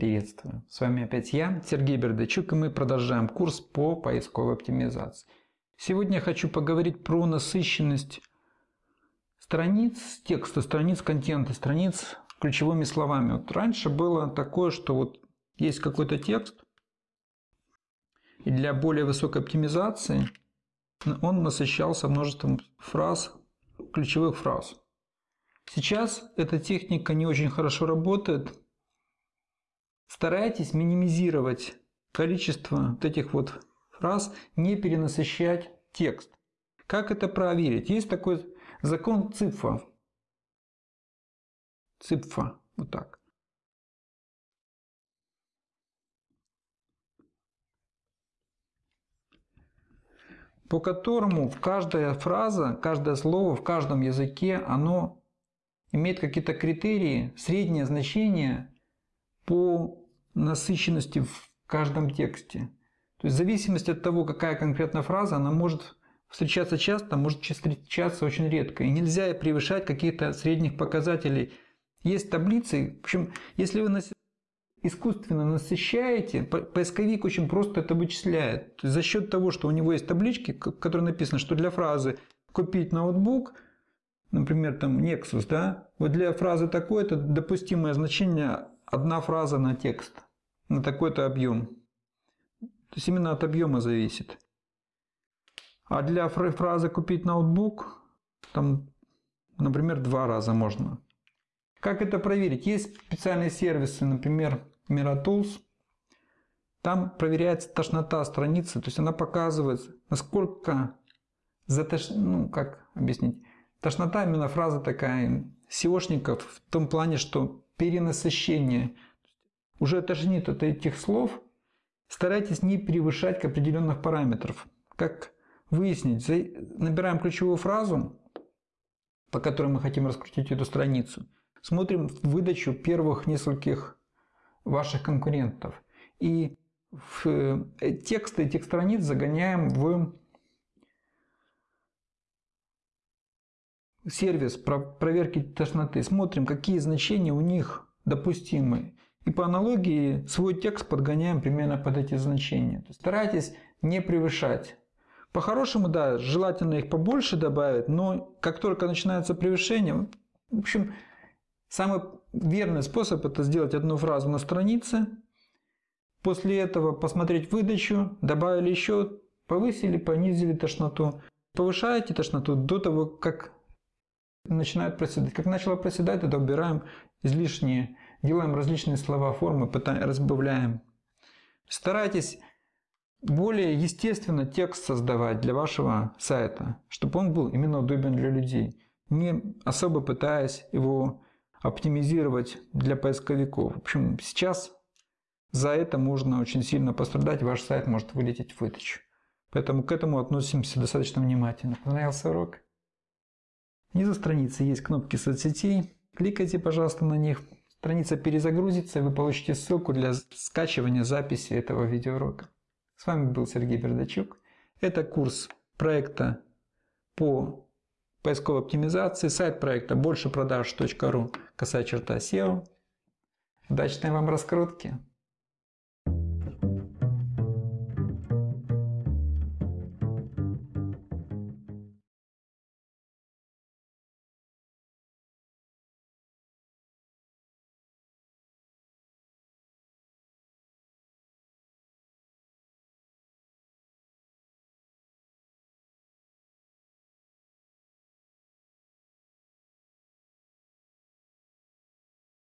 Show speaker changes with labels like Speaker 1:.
Speaker 1: приветствую! С вами опять я, Сергей Бердачук, и мы продолжаем курс по поисковой оптимизации. Сегодня я хочу поговорить про насыщенность страниц текста, страниц контента, страниц ключевыми словами. Вот раньше было такое, что вот есть какой-то текст, и для более высокой оптимизации он насыщался множеством фраз, ключевых фраз. Сейчас эта техника не очень хорошо работает, Старайтесь минимизировать количество вот этих вот фраз, не перенасыщать текст. Как это проверить? Есть такой закон ЦИПФа. ЦИПФа. Вот так. По которому каждая фраза, каждое слово в каждом языке, оно имеет какие-то критерии, среднее значение по насыщенности в каждом тексте. То есть в зависимости от того, какая конкретная фраза, она может встречаться часто, может встречаться очень редко. И нельзя превышать каких-то средних показателей. Есть таблицы, в общем, если вы искусственно насыщаете, поисковик очень просто это вычисляет. То есть за счет того, что у него есть таблички, в которой написано, что для фразы «купить ноутбук», например, там Nexus, да, вот для фразы такое-то допустимое значение одна фраза на текст, на такой-то объем. То есть именно от объема зависит. А для фразы «купить ноутбук» там, например, два раза можно. Как это проверить? Есть специальные сервисы, например, Miratools. Там проверяется тошнота страницы, то есть она показывает, насколько затош... ну, как объяснить, тошнота именно фраза такая SEOшников в том плане, что перенасыщение. Уже тошнит от этих слов. Старайтесь не превышать к определенных параметров. Как выяснить? Набираем ключевую фразу, по которой мы хотим раскрутить эту страницу. Смотрим выдачу первых нескольких ваших конкурентов. И в э, тексты этих страниц загоняем в сервис проверки тошноты, смотрим, какие значения у них допустимы. И по аналогии свой текст подгоняем примерно под эти значения. То есть старайтесь не превышать. По-хорошему, да, желательно их побольше добавить, но как только начинается превышение, в общем, самый верный способ это сделать одну фразу на странице, после этого посмотреть выдачу, добавили еще, повысили, понизили тошноту. Повышаете тошноту до того, как начинают проседать. Как начало проседать, тогда убираем излишние, делаем различные слова, формы, разбавляем. Старайтесь более естественно текст создавать для вашего сайта, чтобы он был именно удобен для людей, не особо пытаясь его оптимизировать для поисковиков. В общем, сейчас за это можно очень сильно пострадать, ваш сайт может вылететь в выдачу. Поэтому к этому относимся достаточно внимательно. Понравился урок? Внизу страницы есть кнопки соцсетей. Кликайте, пожалуйста, на них. Страница перезагрузится, и вы получите ссылку для скачивания записи этого видеоурока. С вами был Сергей Бердачук. Это курс проекта по поисковой оптимизации. Сайт проекта большепродаж.ру косая черта SEO. Удачной вам раскрутки!